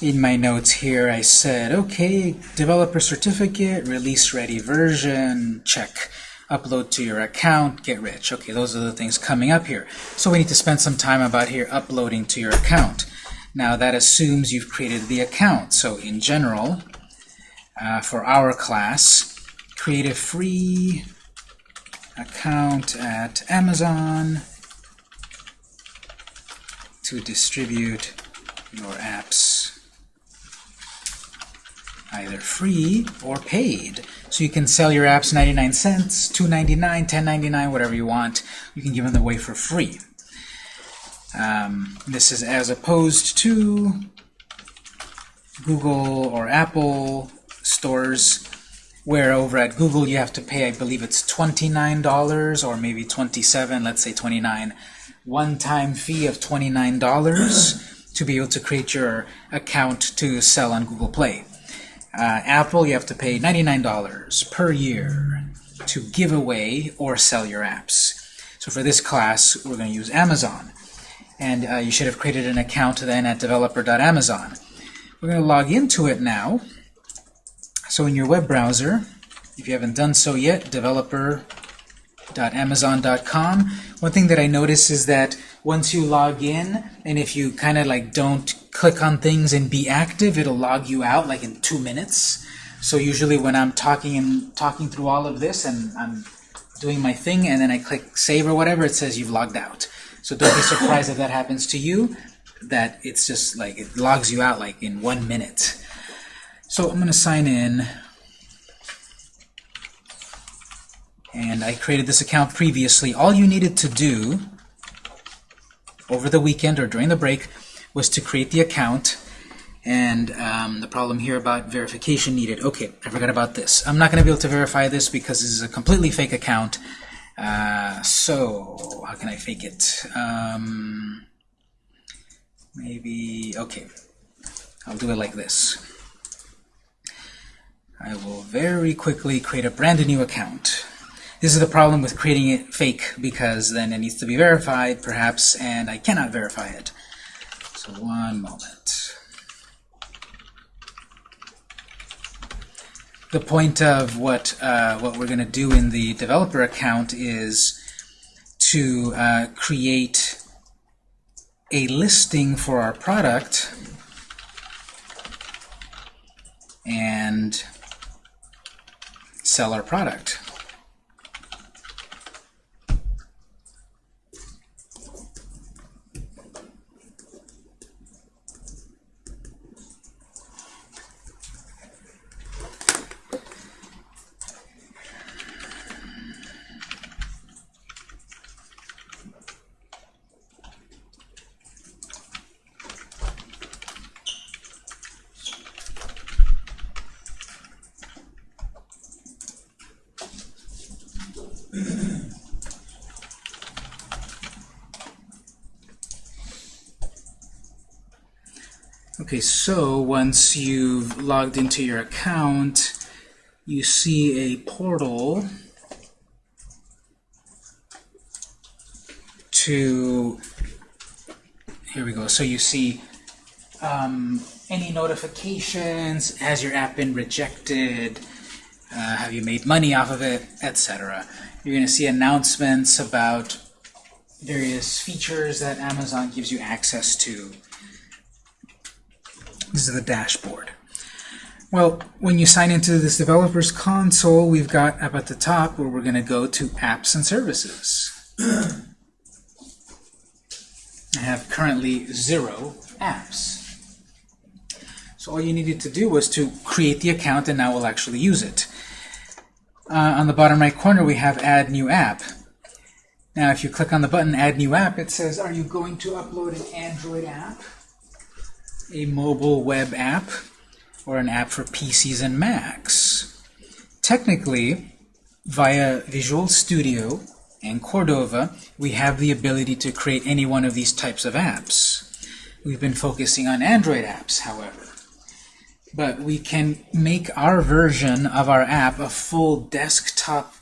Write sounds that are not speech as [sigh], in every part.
in my notes here, I said, okay, developer certificate, release ready version, check. Upload to your account, get rich. Okay, those are the things coming up here. So we need to spend some time about here uploading to your account. Now that assumes you've created the account. So in general, uh, for our class, create a free account at Amazon to distribute your apps either free or paid. So you can sell your apps 99 cents, 2.99, 10.99, whatever you want. You can give them away for free. Um, this is as opposed to Google or Apple stores where over at Google you have to pay, I believe it's $29 or maybe 27, let's say 29, one-time fee of $29 to be able to create your account to sell on Google Play. Uh, Apple, you have to pay $99 per year to give away or sell your apps. So for this class, we're going to use Amazon. And uh, you should have created an account then at developer.amazon. We're going to log into it now. So in your web browser, if you haven't done so yet, developer.amazon.com. One thing that I notice is that once you log in, and if you kind of like don't click on things and be active, it'll log you out like in two minutes. So usually when I'm talking and talking through all of this and I'm doing my thing and then I click save or whatever, it says you've logged out. So don't be surprised if that happens to you, that it's just like it logs you out like in one minute. So I'm going to sign in. And I created this account previously. All you needed to do over the weekend or during the break was to create the account and um, the problem here about verification needed. Okay, I forgot about this. I'm not going to be able to verify this because this is a completely fake account. Uh, so, how can I fake it? Um, maybe, okay, I'll do it like this. I will very quickly create a brand new account. This is the problem with creating it fake because then it needs to be verified, perhaps, and I cannot verify it. One moment. The point of what uh, what we're going to do in the developer account is to uh, create a listing for our product and sell our product. Okay, so once you've logged into your account, you see a portal to, here we go, so you see um, any notifications, has your app been rejected, uh, have you made money off of it, etc. You're going to see announcements about various features that Amazon gives you access to. Is the dashboard. Well, when you sign into this developer's console, we've got up at the top where we're going to go to apps and services. I have currently zero apps. So all you needed to do was to create the account and now we'll actually use it. Uh, on the bottom right corner we have add new app. Now if you click on the button add new app it says are you going to upload an Android app? A mobile web app or an app for PCs and Macs. Technically, via Visual Studio and Cordova, we have the ability to create any one of these types of apps. We've been focusing on Android apps, however. But we can make our version of our app a full desktop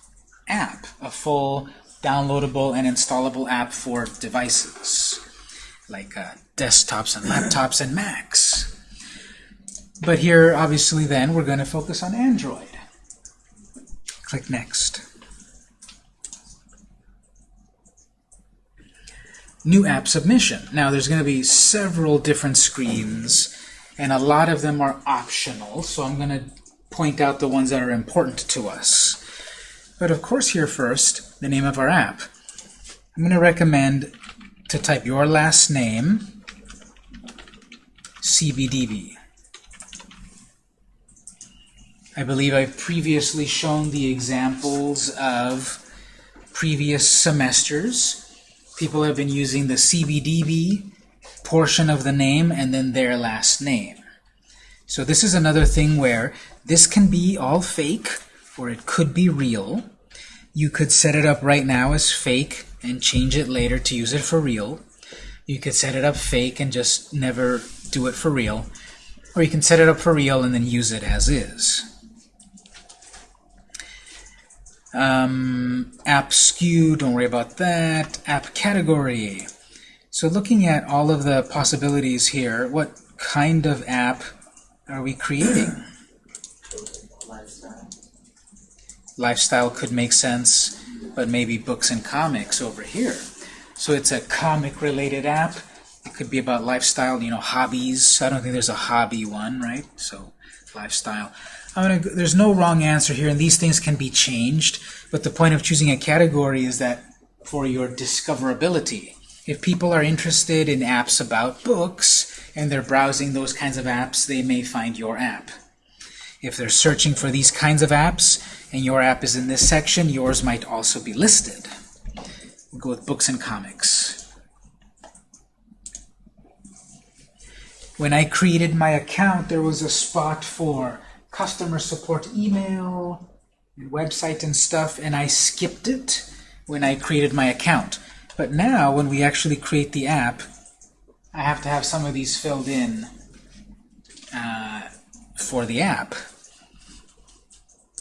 app, a full downloadable and installable app for devices, like uh, desktops and laptops and Macs. But here, obviously, then, we're going to focus on Android. Click Next. New app submission. Now, there's going to be several different screens, and a lot of them are optional, so I'm going to point out the ones that are important to us. But of course, here first, the name of our app. I'm going to recommend to type your last name, CBDB. I believe I've previously shown the examples of previous semesters. People have been using the CBDB portion of the name and then their last name. So this is another thing where this can be all fake or it could be real. You could set it up right now as fake and change it later to use it for real. You could set it up fake and just never do it for real. Or you can set it up for real and then use it as is. Um, app SKU, don't worry about that. App category. So looking at all of the possibilities here, what kind of app are we creating? Lifestyle. Lifestyle could make sense, but maybe books and comics over here. So it's a comic-related app. It could be about lifestyle, you know, hobbies. I don't think there's a hobby one, right? So lifestyle. Gonna, there's no wrong answer here, and these things can be changed. But the point of choosing a category is that for your discoverability. If people are interested in apps about books, and they're browsing those kinds of apps, they may find your app. If they're searching for these kinds of apps, and your app is in this section, yours might also be listed. We'll go with books and comics. When I created my account, there was a spot for customer support email, and website and stuff, and I skipped it when I created my account. But now, when we actually create the app, I have to have some of these filled in uh, for the app.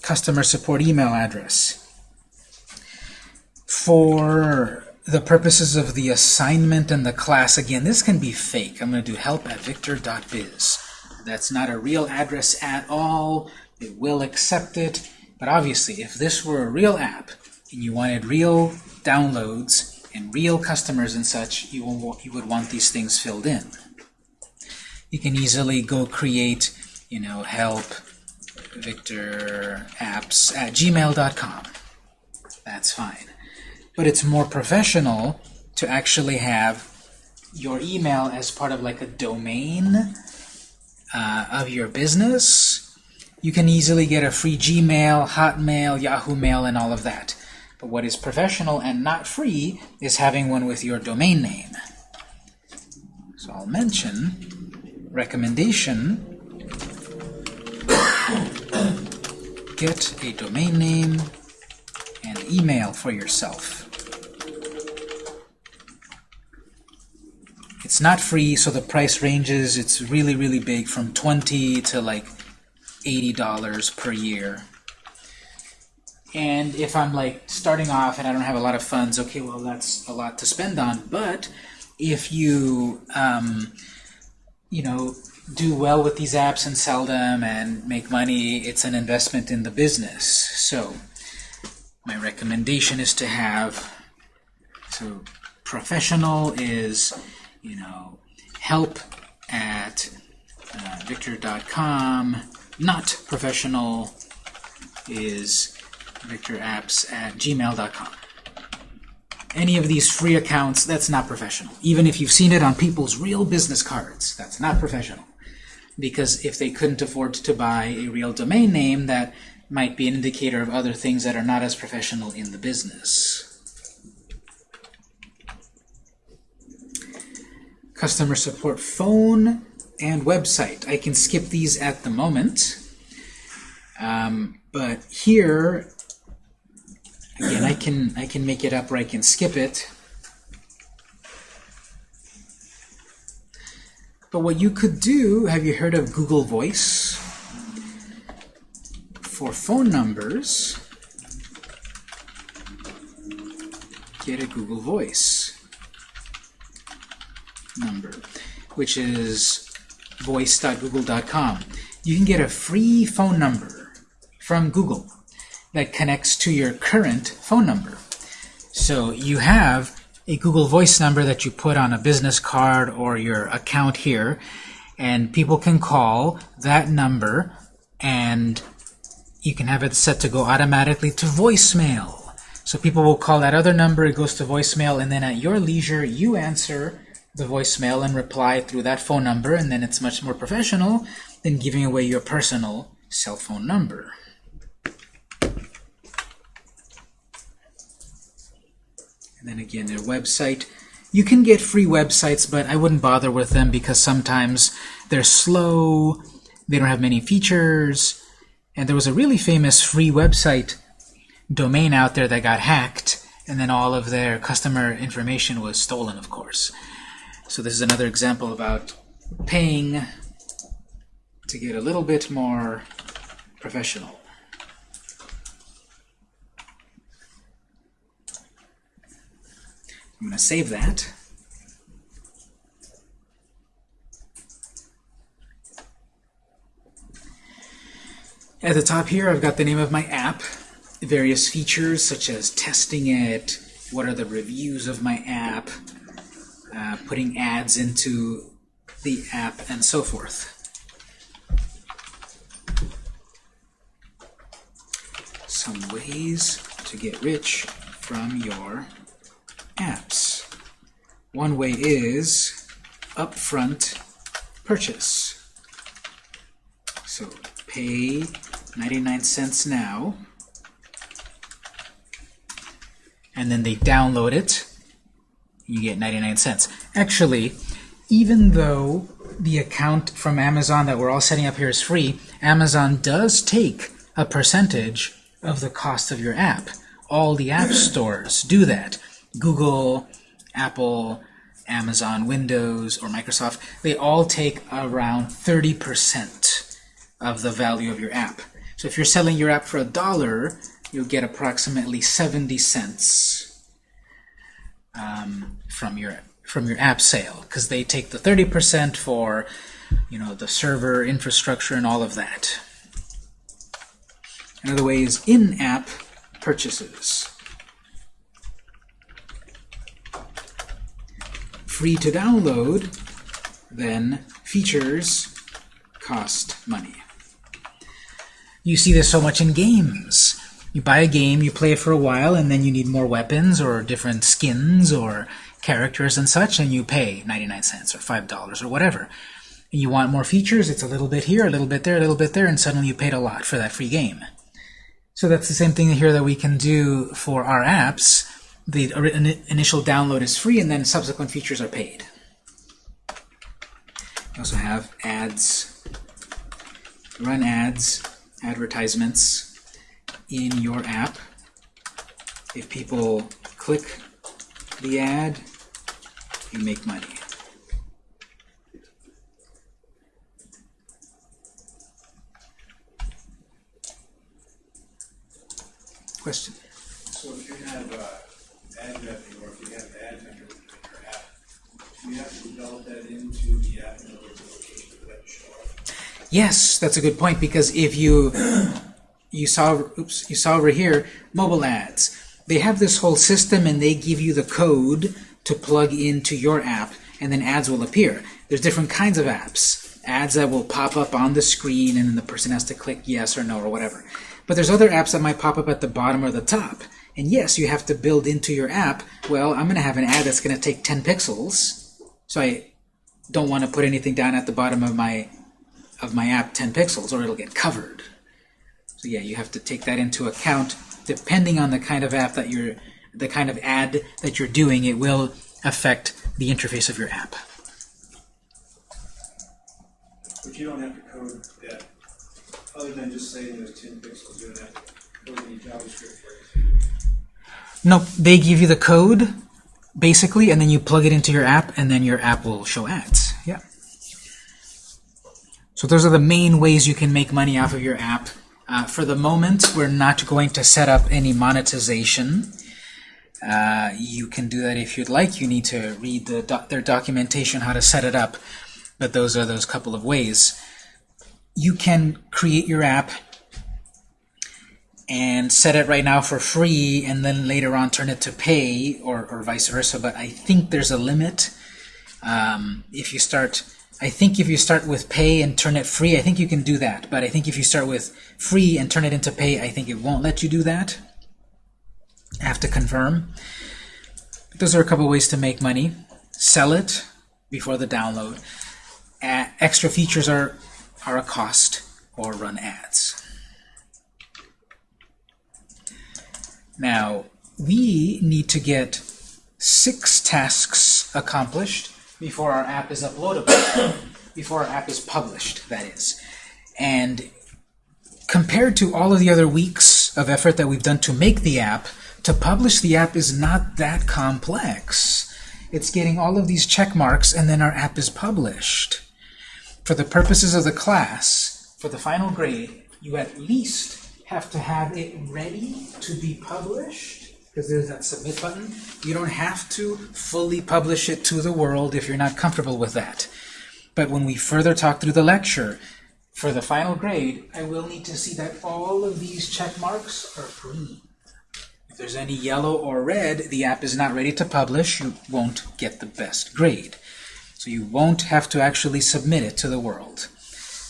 Customer support email address. For the purposes of the assignment and the class, again, this can be fake. I'm going to do help at victor.biz. That's not a real address at all. It will accept it. But obviously, if this were a real app and you wanted real downloads and real customers and such, you, will, you would want these things filled in. You can easily go create, you know, help Victor apps at gmail.com. That's fine. But it's more professional to actually have your email as part of like a domain uh, of your business. You can easily get a free Gmail, Hotmail, Yahoo Mail, and all of that. But what is professional and not free is having one with your domain name. So I'll mention recommendation [coughs] get a domain name and email for yourself. It's not free, so the price ranges, it's really, really big, from 20 to like $80 per year. And if I'm like starting off and I don't have a lot of funds, okay, well that's a lot to spend on. But if you, um, you know, do well with these apps and sell them and make money, it's an investment in the business. So my recommendation is to have, so professional is, you know, help at uh, victor.com. Not professional is victorapps at gmail.com. Any of these free accounts, that's not professional. Even if you've seen it on people's real business cards, that's not professional. Because if they couldn't afford to buy a real domain name, that might be an indicator of other things that are not as professional in the business. Customer support phone and website. I can skip these at the moment. Um, but here, again, I can I can make it up or I can skip it. But what you could do, have you heard of Google Voice? For phone numbers, get a Google Voice number, which is voice.google.com. you can get a free phone number from Google that connects to your current phone number. So you have a Google Voice number that you put on a business card or your account here, and people can call that number and you can have it set to go automatically to voicemail. So people will call that other number, it goes to voicemail, and then at your leisure, you answer the voicemail and reply through that phone number, and then it's much more professional than giving away your personal cell phone number. And then again, their website. You can get free websites, but I wouldn't bother with them because sometimes they're slow, they don't have many features, and there was a really famous free website domain out there that got hacked, and then all of their customer information was stolen, of course. So this is another example about paying to get a little bit more professional. I'm going to save that. At the top here, I've got the name of my app, various features such as testing it, what are the reviews of my app, uh, putting ads into the app, and so forth. Some ways to get rich from your apps. One way is upfront purchase. So pay 99 cents now, and then they download it, you get 99 cents. Actually, even though the account from Amazon that we're all setting up here is free, Amazon does take a percentage of the cost of your app. All the app stores do that. Google, Apple, Amazon, Windows, or Microsoft, they all take around 30% of the value of your app. So if you're selling your app for a dollar, you'll get approximately 70 cents um, from your from your app sale because they take the 30% for you know the server infrastructure and all of that. Another way is in-app purchases. Free to download, then features cost money. You see this so much in games. You buy a game, you play it for a while, and then you need more weapons or different skins or characters and such, and you pay 99 cents or $5 or whatever. And you want more features, it's a little bit here, a little bit there, a little bit there, and suddenly you paid a lot for that free game. So that's the same thing here that we can do for our apps. The initial download is free, and then subsequent features are paid. We also have ads, run ads, advertisements in your app. If people click the ad, you make money. Question? So if you have uh, or if you have your app, you have to develop that into the app in order to show up? Yes, that's a good point because if you [clears throat] you saw oops you saw over here mobile ads, they have this whole system and they give you the code to plug into your app and then ads will appear. There's different kinds of apps. Ads that will pop up on the screen and then the person has to click yes or no or whatever. But there's other apps that might pop up at the bottom or the top. And yes, you have to build into your app, well, I'm going to have an ad that's going to take 10 pixels. So I don't want to put anything down at the bottom of my of my app 10 pixels or it'll get covered. So yeah, you have to take that into account. Depending on the kind of app that you're, the kind of ad that you're doing, it will affect the interface of your app. But you don't have to code that, other than just saying there's 10 pixels, you don't have to code any JavaScript for it. Nope, they give you the code, basically, and then you plug it into your app, and then your app will show ads. Yeah. So those are the main ways you can make money off of your app. Uh, for the moment, we're not going to set up any monetization. Uh, you can do that if you'd like. You need to read the doc their documentation how to set it up, but those are those couple of ways. you can create your app and set it right now for free and then later on turn it to pay or, or vice versa. But I think there's a limit. Um, if you start I think if you start with pay and turn it free I think you can do that. But I think if you start with free and turn it into pay I think it won't let you do that. I have to confirm. Those are a couple ways to make money. Sell it before the download. A extra features are are a cost or run ads Now, we need to get six tasks accomplished before our app is uploadable, [coughs] before our app is published, that is. And compared to all of the other weeks of effort that we've done to make the app, to publish the app is not that complex. It's getting all of these check marks and then our app is published. For the purposes of the class, for the final grade, you at least have to have it ready to be published, because there's that submit button. You don't have to fully publish it to the world if you're not comfortable with that. But when we further talk through the lecture, for the final grade, I will need to see that all of these check marks are green. If there's any yellow or red, the app is not ready to publish, you won't get the best grade. So you won't have to actually submit it to the world.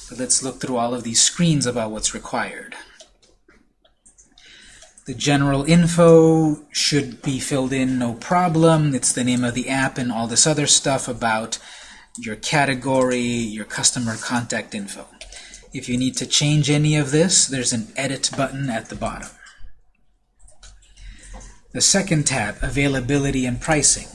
But let's look through all of these screens about what's required. The general info should be filled in no problem. It's the name of the app and all this other stuff about your category, your customer contact info. If you need to change any of this, there's an Edit button at the bottom. The second tab, Availability and Pricing.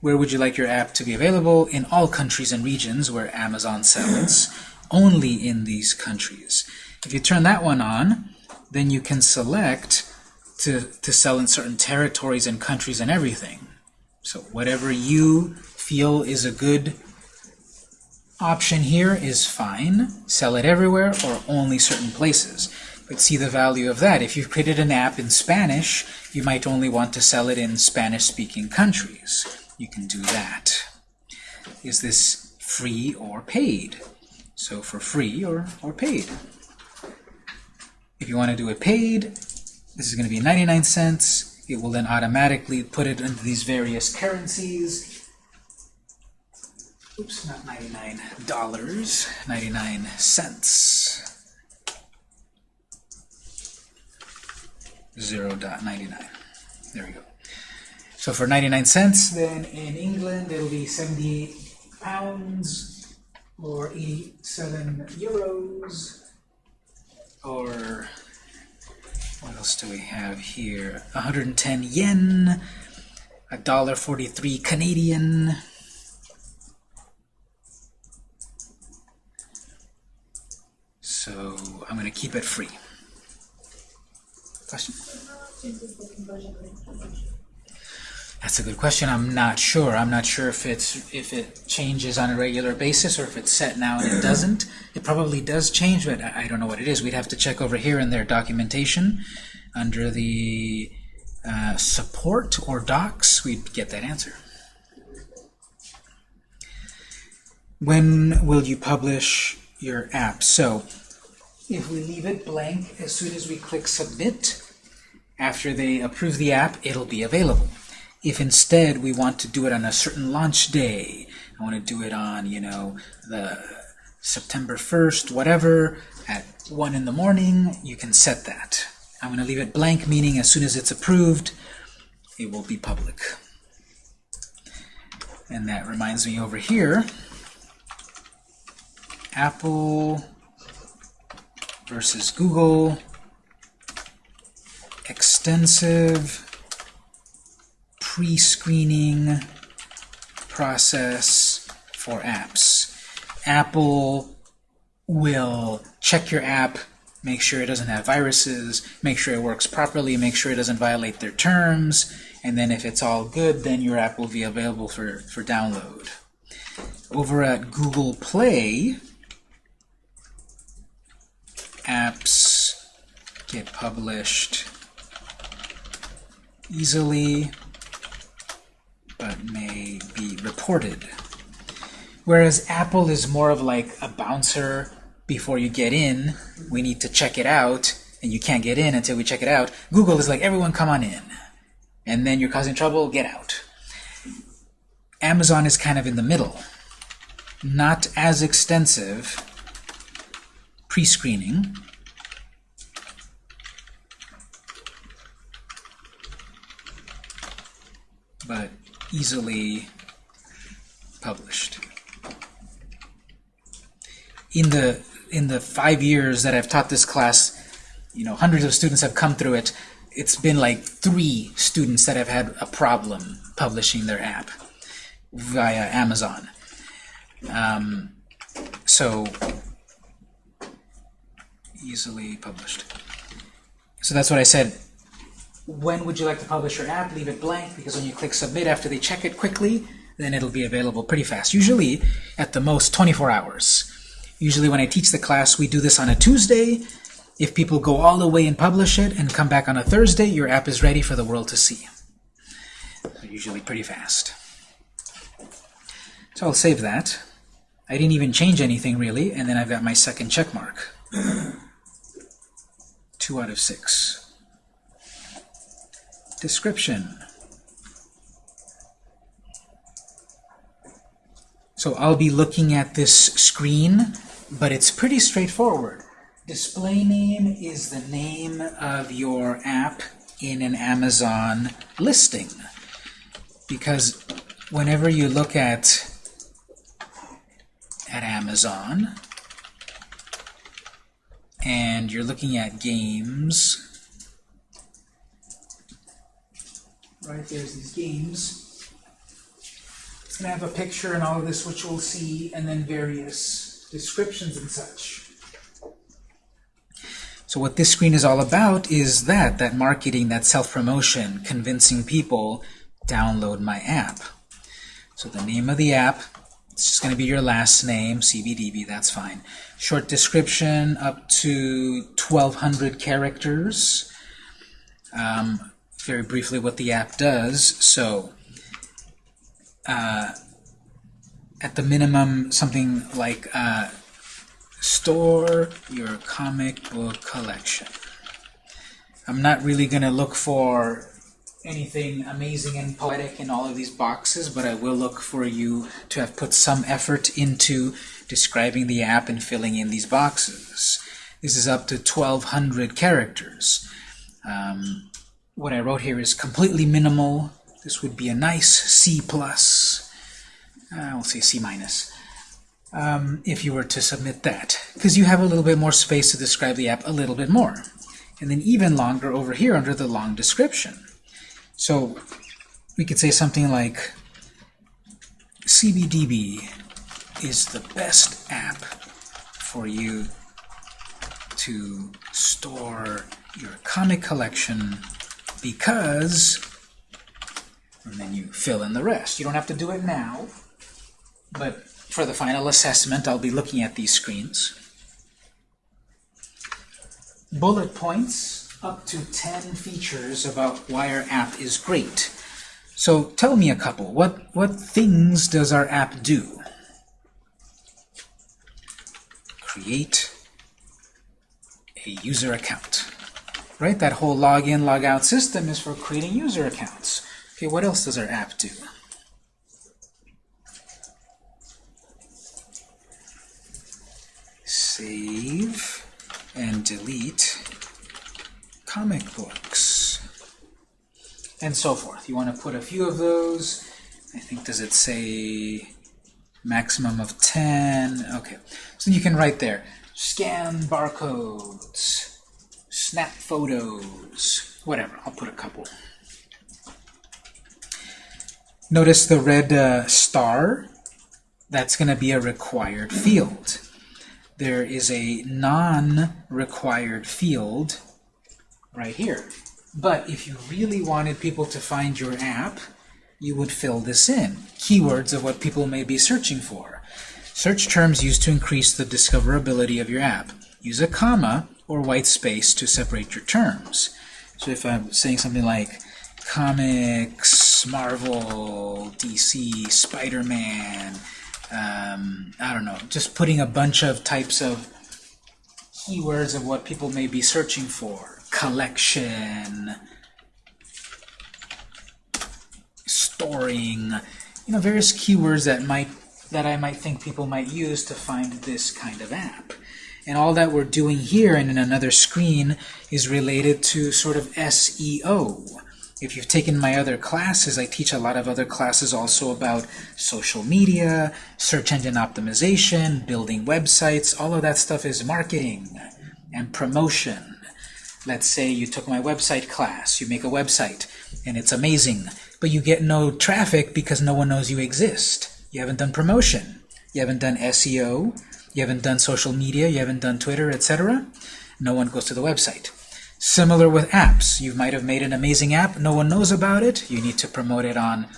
Where would you like your app to be available? In all countries and regions where Amazon sells only in these countries. If you turn that one on, then you can select to, to sell in certain territories and countries and everything. So whatever you feel is a good option here is fine. Sell it everywhere or only certain places. But see the value of that. If you've created an app in Spanish, you might only want to sell it in Spanish-speaking countries. You can do that. Is this free or paid? So for free or, or paid. If you want to do it paid, this is going to be 99 cents. It will then automatically put it into these various currencies. Oops, not 99 dollars, 99 cents. 0.99. There we go. So for 99 cents, then in England it'll be 78 pounds or 87 euros, or what else do we have here? 110 yen, a dollar 43 Canadian. So I'm going to keep it free. Question? That's a good question. I'm not sure. I'm not sure if it's if it changes on a regular basis or if it's set now and it [clears throat] doesn't. It probably does change, but I don't know what it is. We'd have to check over here in their documentation under the uh, support or docs. We'd get that answer. When will you publish your app? So if we leave it blank as soon as we click submit, after they approve the app, it'll be available. If instead we want to do it on a certain launch day, I want to do it on, you know, the September 1st, whatever, at 1 in the morning, you can set that. I'm going to leave it blank, meaning as soon as it's approved, it will be public. And that reminds me over here, Apple versus Google, extensive pre-screening process for apps. Apple will check your app, make sure it doesn't have viruses, make sure it works properly, make sure it doesn't violate their terms, and then if it's all good, then your app will be available for, for download. Over at Google Play, apps get published easily Whereas Apple is more of like a bouncer before you get in. We need to check it out, and you can't get in until we check it out. Google is like, everyone come on in. And then you're causing trouble, get out. Amazon is kind of in the middle. Not as extensive pre-screening. But easily published. In the in the five years that I've taught this class, you know, hundreds of students have come through it. It's been like three students that have had a problem publishing their app via Amazon. Um, so easily published. So that's what I said. When would you like to publish your app? Leave it blank because when you click submit after they check it quickly, then it'll be available pretty fast. Usually at the most 24 hours. Usually when I teach the class, we do this on a Tuesday. If people go all the way and publish it and come back on a Thursday, your app is ready for the world to see. Usually pretty fast. So I'll save that. I didn't even change anything really, and then I've got my second check mark. Two out of six. Description. So I'll be looking at this screen, but it's pretty straightforward. Display name is the name of your app in an Amazon listing. Because whenever you look at at Amazon and you're looking at games, right, there's these games. Going to have a picture and all of this, which we'll see, and then various descriptions and such. So what this screen is all about is that, that marketing, that self-promotion, convincing people, download my app. So the name of the app, it's just going to be your last name, CBDB, that's fine. Short description up to 1,200 characters. Um, very briefly what the app does. So uh, at the minimum, something like uh, store your comic book collection. I'm not really going to look for anything amazing and poetic in all of these boxes, but I will look for you to have put some effort into describing the app and filling in these boxes. This is up to 1,200 characters. Um, what I wrote here is completely minimal. This would be a nice C+. plus. Uh, we'll say C minus. Um, if you were to submit that, because you have a little bit more space to describe the app a little bit more. And then even longer over here under the long description. So we could say something like CBDB is the best app for you to store your comic collection because and then you fill in the rest. You don't have to do it now, but for the final assessment, I'll be looking at these screens. Bullet points up to 10 features about why our app is great. So tell me a couple. What, what things does our app do? Create a user account. Right? That whole login, logout system is for creating user accounts. Okay, what else does our app do? Save and delete comic books, and so forth. You want to put a few of those. I think, does it say maximum of 10? Okay, so you can write there, scan barcodes, snap photos, whatever. I'll put a couple. Notice the red uh, star. That's going to be a required field. There is a non-required field right here. But if you really wanted people to find your app, you would fill this in. Keywords of what people may be searching for. Search terms used to increase the discoverability of your app. Use a comma or white space to separate your terms. So if I'm saying something like comics, Marvel, DC, Spider-Man, um, I don't know, just putting a bunch of types of keywords of what people may be searching for. Collection, storing, you know, various keywords that might that I might think people might use to find this kind of app. And all that we're doing here and in another screen is related to sort of SEO. If you've taken my other classes, I teach a lot of other classes also about social media, search engine optimization, building websites. All of that stuff is marketing and promotion. Let's say you took my website class, you make a website, and it's amazing, but you get no traffic because no one knows you exist. You haven't done promotion. You haven't done SEO. You haven't done social media. You haven't done Twitter, etc. No one goes to the website. Similar with apps. You might have made an amazing app. No one knows about it. You need to promote it on,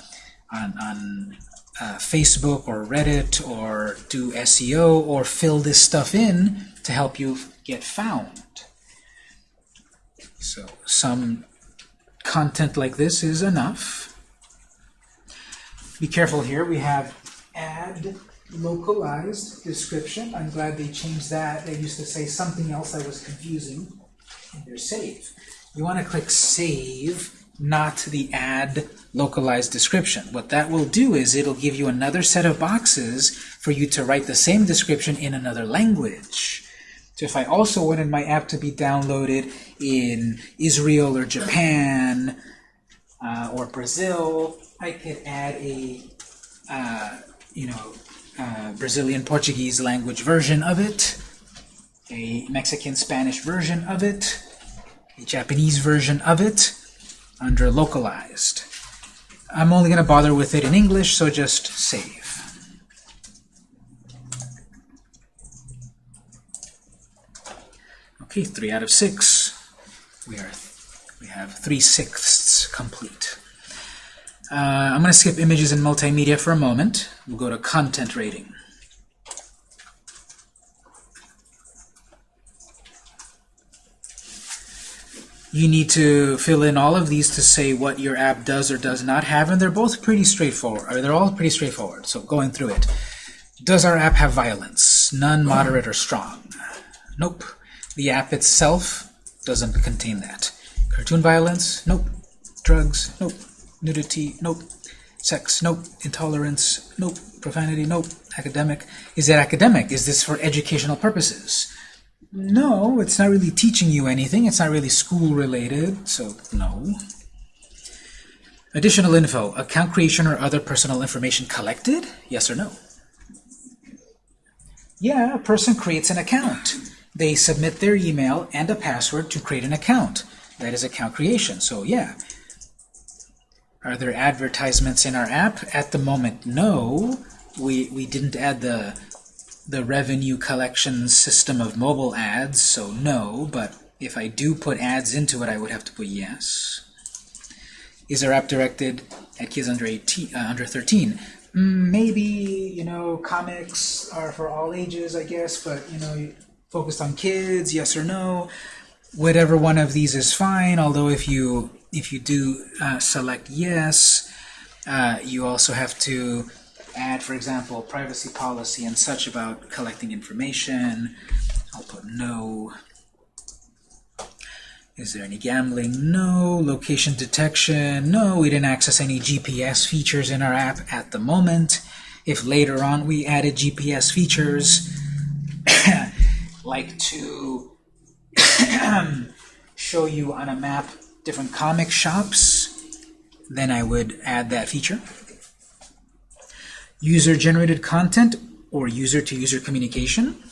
on, on uh, Facebook or Reddit or do SEO or fill this stuff in to help you get found. So some content like this is enough. Be careful here. We have add localized description. I'm glad they changed that. They used to say something else that was confusing. There's save. You want to click save, not the add localized description. What that will do is it'll give you another set of boxes for you to write the same description in another language. So if I also wanted my app to be downloaded in Israel or Japan uh, or Brazil, I could add a uh, you know uh, Brazilian Portuguese language version of it, a Mexican Spanish version of it, a Japanese version of it under localized. I'm only going to bother with it in English, so just save. Okay, three out of six. We are we have three sixths complete. Uh, I'm going to skip images and multimedia for a moment. We'll go to content rating. You need to fill in all of these to say what your app does or does not have, and they're both pretty straightforward. Or they're all pretty straightforward. So going through it. Does our app have violence? None, moderate, or strong? Nope. The app itself doesn't contain that. Cartoon violence? Nope. Drugs? Nope. Nudity? Nope. Sex? Nope. Intolerance? Nope. Profanity? Nope. Academic? Is it academic? Is this for educational purposes? No, it's not really teaching you anything. It's not really school related, so no. Additional info. Account creation or other personal information collected? Yes or no? Yeah, a person creates an account. They submit their email and a password to create an account. That is account creation, so yeah. Are there advertisements in our app? At the moment, no. We, we didn't add the the revenue collection system of mobile ads, so no, but if I do put ads into it, I would have to put yes. Is our app directed at kids under 18, uh, under 13? Mm, maybe, you know, comics are for all ages, I guess, but, you know, focused on kids, yes or no. Whatever one of these is fine, although if you, if you do uh, select yes, uh, you also have to add, for example, privacy policy and such about collecting information. I'll put no. Is there any gambling? No. Location detection? No. We didn't access any GPS features in our app at the moment. If later on we added GPS features, [coughs] like to [coughs] show you on a map different comic shops, then I would add that feature user-generated content or user-to-user -user communication?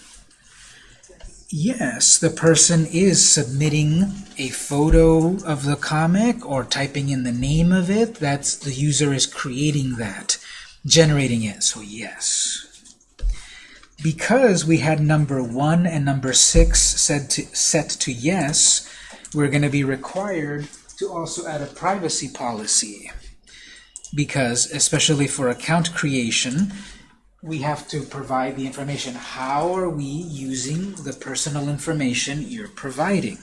Yes, the person is submitting a photo of the comic or typing in the name of it. That's the user is creating that, generating it, so yes. Because we had number 1 and number 6 set to, set to yes, we're going to be required to also add a privacy policy because especially for account creation we have to provide the information. How are we using the personal information you're providing?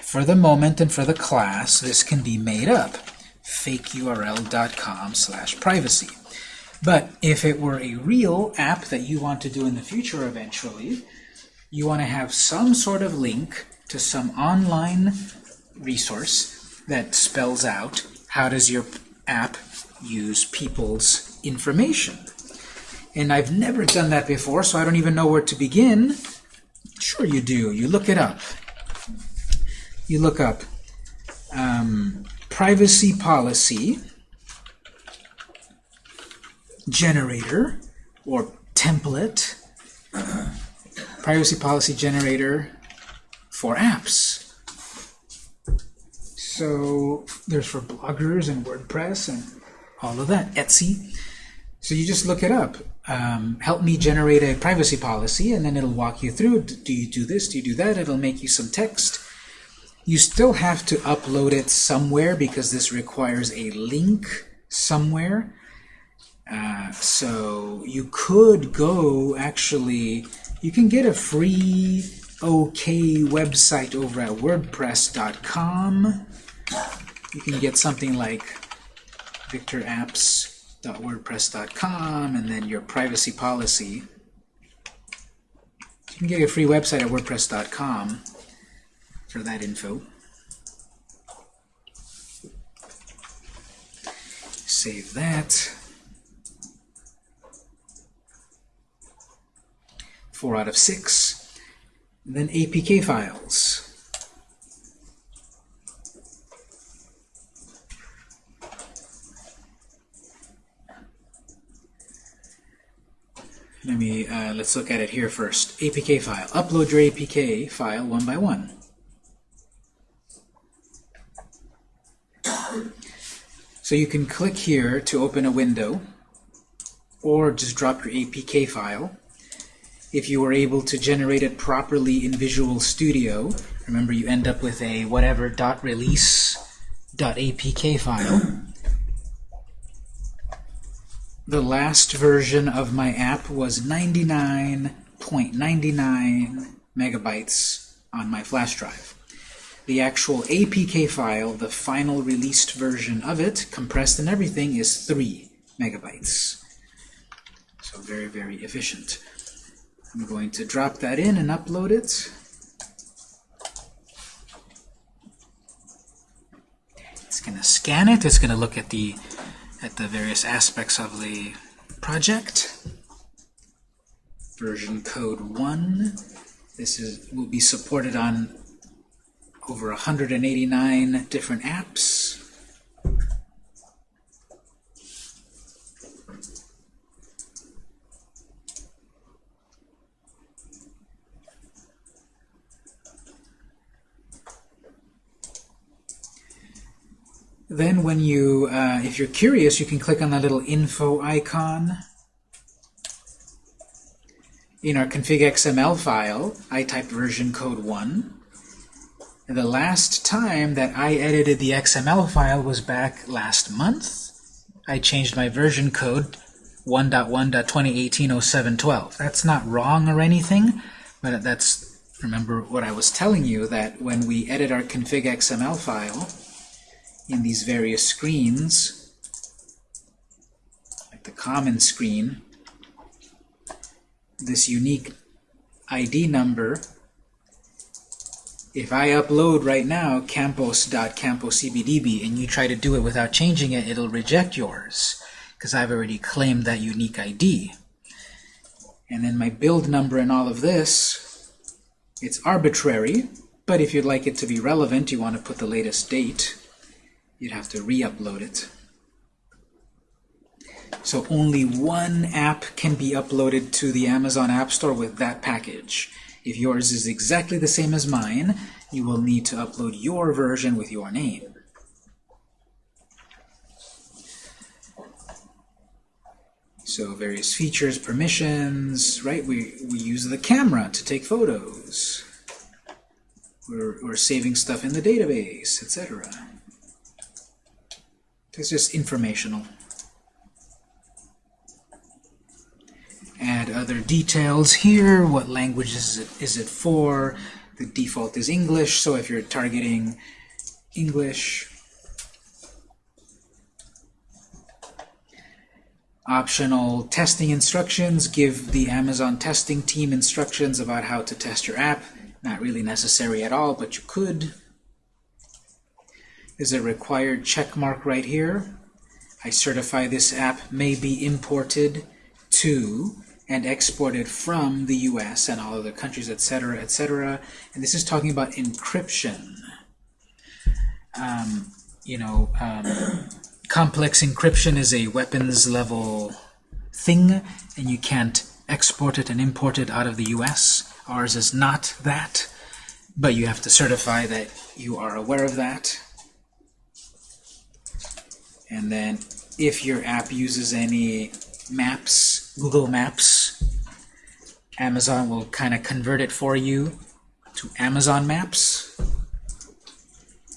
For the moment and for the class this can be made up. fakeurl.com slash privacy. But if it were a real app that you want to do in the future eventually, you want to have some sort of link to some online resource that spells out how does your app use people's information. And I've never done that before, so I don't even know where to begin. Sure you do. You look it up. You look up um, privacy policy generator or template [clears throat] privacy policy generator for apps. So there's for bloggers and WordPress and all of that, Etsy. So you just look it up. Um, help me generate a privacy policy, and then it'll walk you through. Do you do this? Do you do that? It'll make you some text. You still have to upload it somewhere because this requires a link somewhere. Uh, so you could go actually, you can get a free OK website over at WordPress.com. You can get something like victorapps.wordpress.com and then your privacy policy. You can get a free website at WordPress.com for that info. Save that. Four out of six. And then APK files. Let me, uh, let's look at it here first. APK file. Upload your APK file one by one. So you can click here to open a window, or just drop your APK file. If you were able to generate it properly in Visual Studio, remember you end up with a whatever dot release dot APK file. The last version of my app was 99.99 megabytes on my flash drive. The actual APK file, the final released version of it, compressed and everything, is 3 megabytes. So very, very efficient. I'm going to drop that in and upload it. It's going to scan it. It's going to look at the at the various aspects of the project. Version code 1. This is will be supported on over 189 different apps. Then when you, uh, if you're curious, you can click on that little info icon. In our config XML file, I typed version code 1. And the last time that I edited the XML file was back last month. I changed my version code 1.1.2018-0712. That's not wrong or anything, but that's, remember what I was telling you, that when we edit our config XML file, in these various screens, like the common screen, this unique ID number, if I upload right now campos.camposcbdb and you try to do it without changing it, it'll reject yours because I've already claimed that unique ID. And then my build number and all of this, it's arbitrary, but if you'd like it to be relevant, you want to put the latest date you'd have to re-upload it. So only one app can be uploaded to the Amazon App Store with that package. If yours is exactly the same as mine, you will need to upload your version with your name. So various features, permissions, right? We, we use the camera to take photos. We're, we're saving stuff in the database, etc. It's just informational. Add other details here. What language is it, is it for? The default is English, so if you're targeting English, Optional testing instructions give the Amazon testing team instructions about how to test your app. Not really necessary at all, but you could. There's a required check mark right here. I certify this app may be imported to and exported from the US and all other countries, etc., etc. And this is talking about encryption. Um, you know, um, complex encryption is a weapons level thing, and you can't export it and import it out of the US. Ours is not that, but you have to certify that you are aware of that. And then if your app uses any maps, Google Maps, Amazon will kind of convert it for you to Amazon Maps.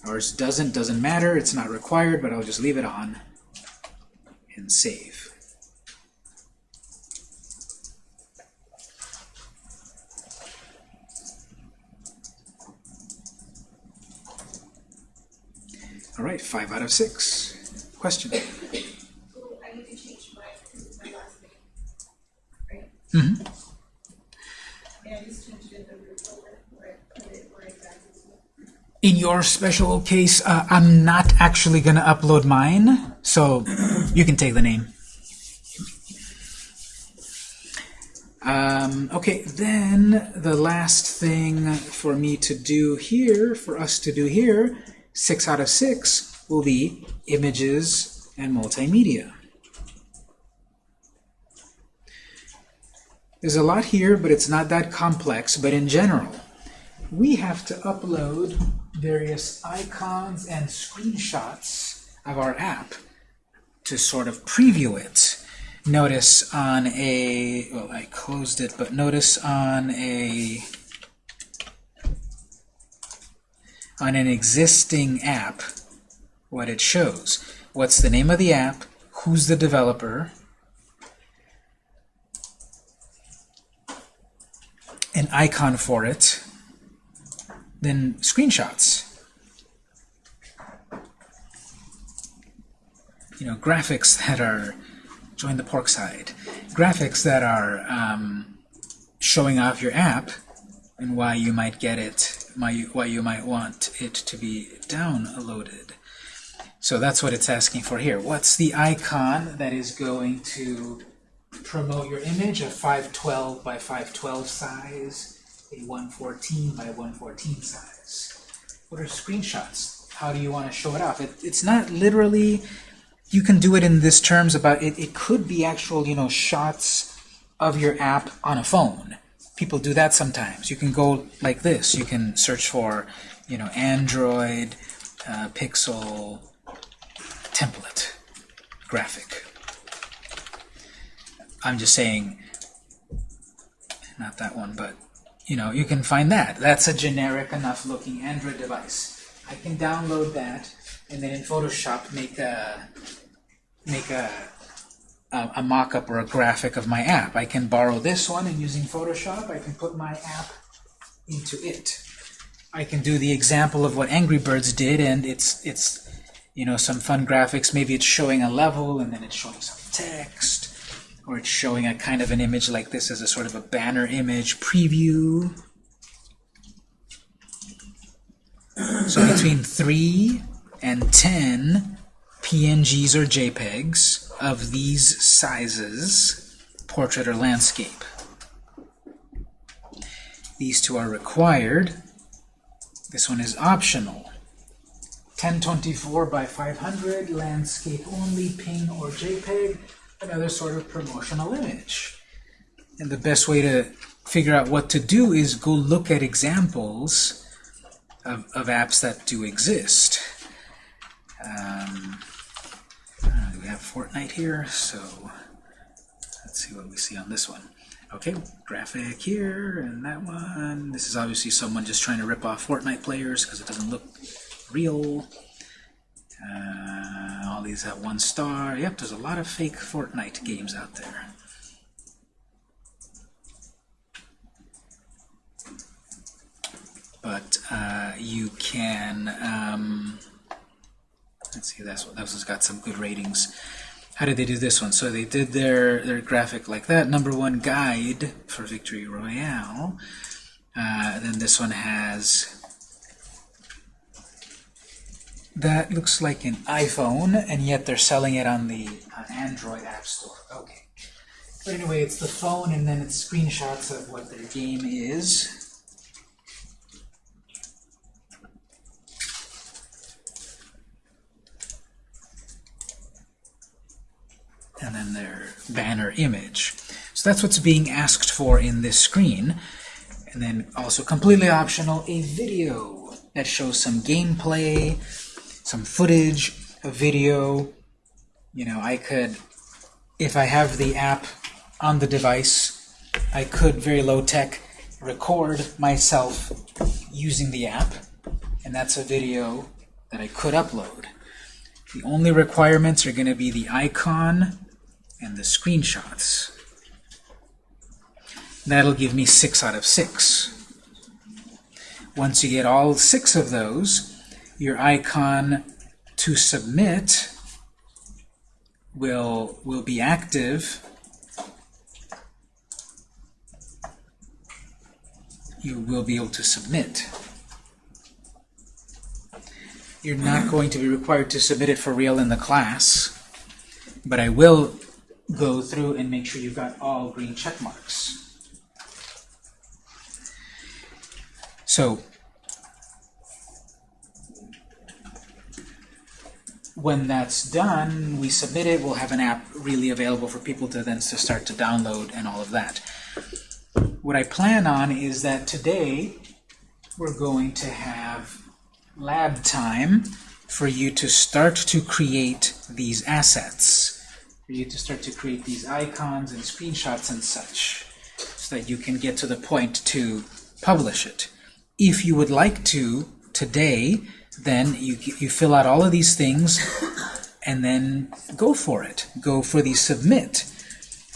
Ours doesn't, doesn't matter, it's not required, but I'll just leave it on and save. All right, five out of six. Question? So I need to change my, my last name, right? And I just changed it under folder where I put it where exactly. In your special case, uh, I'm not actually going to upload mine, so you can take the name. Um, okay, then the last thing for me to do here, for us to do here, six out of six will be images and multimedia. There's a lot here, but it's not that complex, but in general, we have to upload various icons and screenshots of our app to sort of preview it. Notice on a, well, I closed it, but notice on a, on an existing app, what it shows. What's the name of the app? Who's the developer? An icon for it, then screenshots. You know, graphics that are, join the pork side, graphics that are um, showing off your app and why you might get it, why you, why you might want it to be downloaded. So that's what it's asking for here. What's the icon that is going to promote your image, a 512 by 512 size, a 114 by 114 size. What are screenshots? How do you want to show it off? It, it's not literally, you can do it in this terms about, it, it could be actual, you know, shots of your app on a phone. People do that sometimes. You can go like this. You can search for, you know, Android, uh, Pixel, template, graphic. I'm just saying, not that one, but you know, you can find that. That's a generic enough looking Android device. I can download that and then in Photoshop make a make a a, a mock-up or a graphic of my app. I can borrow this one and using Photoshop, I can put my app into it. I can do the example of what Angry Birds did, and it's it's you know some fun graphics. Maybe it's showing a level and then it's showing some text or it's showing a kind of an image like this as a sort of a banner image preview. So [clears throat] between 3 and 10 PNGs or JPEGs of these sizes, portrait or landscape. These two are required. This one is optional. 1024 by 500, landscape only, PNG or JPEG, another sort of promotional image. And the best way to figure out what to do is go look at examples of, of apps that do exist. Um, uh, we have Fortnite here, so let's see what we see on this one. Okay, graphic here and that one. This is obviously someone just trying to rip off Fortnite players because it doesn't look real. Uh, all these have one star. Yep, there's a lot of fake Fortnite games out there. But uh, you can, um, let's see, that's what, that one's got some good ratings. how did they do this one? So they did their, their graphic like that. Number one guide for Victory Royale. Uh, then this one has that looks like an iPhone, and yet they're selling it on the uh, Android App Store. Okay. But anyway, it's the phone, and then it's screenshots of what their game is. and then their banner image. So that's what's being asked for in this screen. And then also completely optional, a video that shows some gameplay, some footage, a video. You know, I could, if I have the app on the device, I could very low tech record myself using the app, and that's a video that I could upload. The only requirements are going to be the icon and the screenshots. That'll give me 6 out of 6. Once you get all six of those, your icon to submit will, will be active. You will be able to submit. You're not going to be required to submit it for real in the class, but I will go through and make sure you've got all green check marks. So when that's done, we submit it, we'll have an app really available for people to then to start to download and all of that. What I plan on is that today we're going to have lab time for you to start to create these assets for you to start to create these icons and screenshots and such so that you can get to the point to publish it. If you would like to today, then you, you fill out all of these things and then go for it. Go for the submit.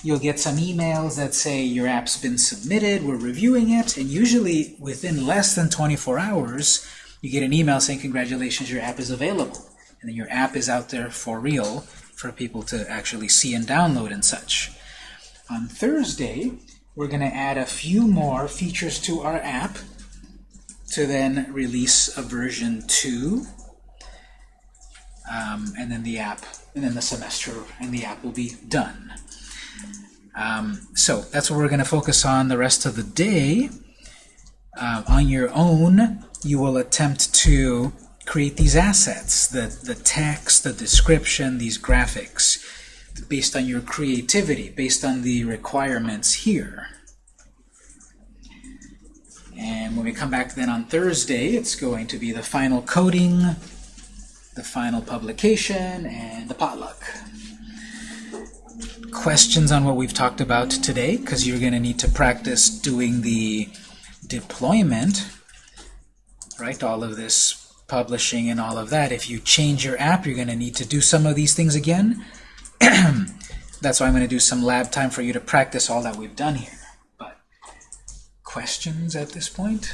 You'll get some emails that say your app's been submitted, we're reviewing it, and usually within less than 24 hours, you get an email saying congratulations, your app is available. And then your app is out there for real for people to actually see and download and such. On Thursday, we're going to add a few more features to our app to then release a version 2. Um, and then the app, and then the semester, and the app will be done. Um, so that's what we're going to focus on the rest of the day. Uh, on your own, you will attempt to create these assets, the, the text, the description, these graphics, based on your creativity, based on the requirements here. And when we come back then on Thursday, it's going to be the final coding, the final publication, and the potluck. Questions on what we've talked about today, because you're going to need to practice doing the deployment, right? All of this publishing and all of that. If you change your app, you're going to need to do some of these things again. [clears throat] That's why I'm going to do some lab time for you to practice all that we've done here. Questions at this point?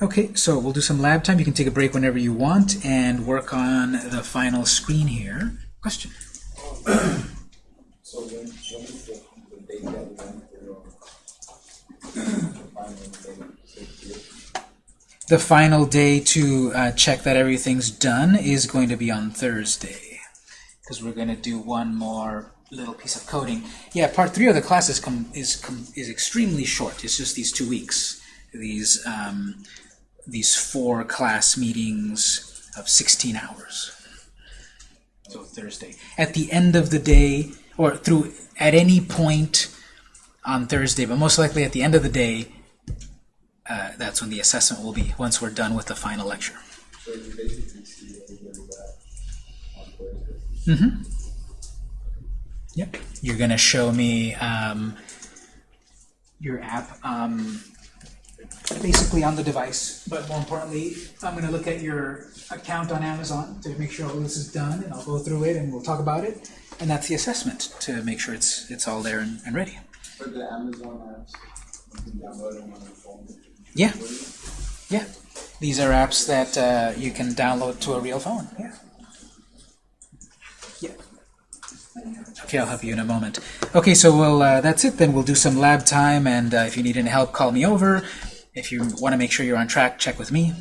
Okay, so we'll do some lab time. You can take a break whenever you want and work on the final screen here. Question? So when, when is the, the date that we want for final? The final day to uh, check that everything's done is going to be on Thursday because we're going to do one more little piece of coding. Yeah, part three of the class is, is, com is extremely short. It's just these two weeks, these, um, these four class meetings of 16 hours. So Thursday. At the end of the day, or through at any point on Thursday, but most likely at the end of the day, uh, that's when the assessment will be, once we're done with the final lecture. So you basically see everybody back on Thursday. Mm-hmm. Yep. You're going to show me um, your app um, basically on the device, but more importantly, I'm going to look at your account on Amazon to make sure all this is done, and I'll go through it and we'll talk about it. And that's the assessment to make sure it's it's all there and, and ready. For the Amazon apps, you can download them on your phone. Yeah. Yeah. These are apps that uh, you can download to a real phone. Yeah. Okay, I'll help you in a moment. Okay, so we'll, uh, that's it then. We'll do some lab time, and uh, if you need any help, call me over. If you want to make sure you're on track, check with me.